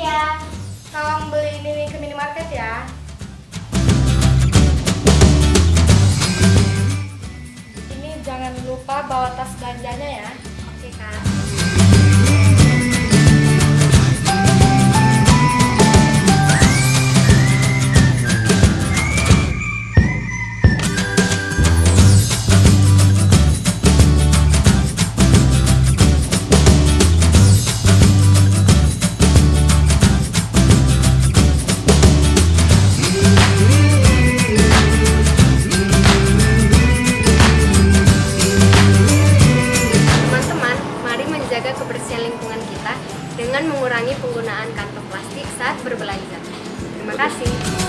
ya. tolong beli ini ke minimarket ya. Ini jangan lupa bawa tas belanjanya ya. lingkungan kita dengan mengurangi penggunaan kantong plastik saat berbelanja. Terima kasih.